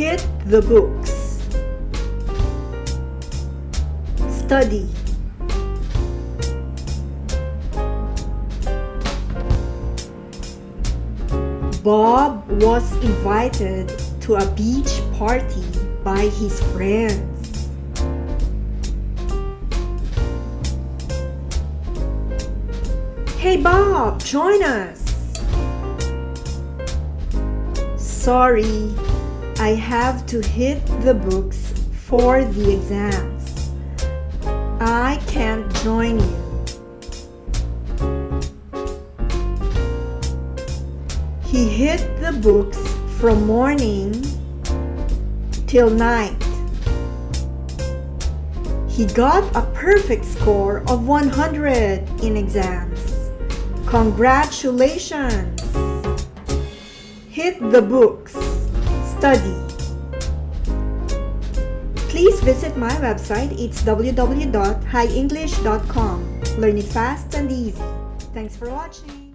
Hit the books. Study. Bob was invited to a beach party by his friends. Hey Bob, join us! Sorry, I have to hit the books for the exams. I can't join you. He hit the books from morning till night. He got a perfect score of 100 in exams. Congratulations! Hit the books. Study. Please visit my website. It's www.highenglish.com. Learn it fast and easy. Thanks for watching.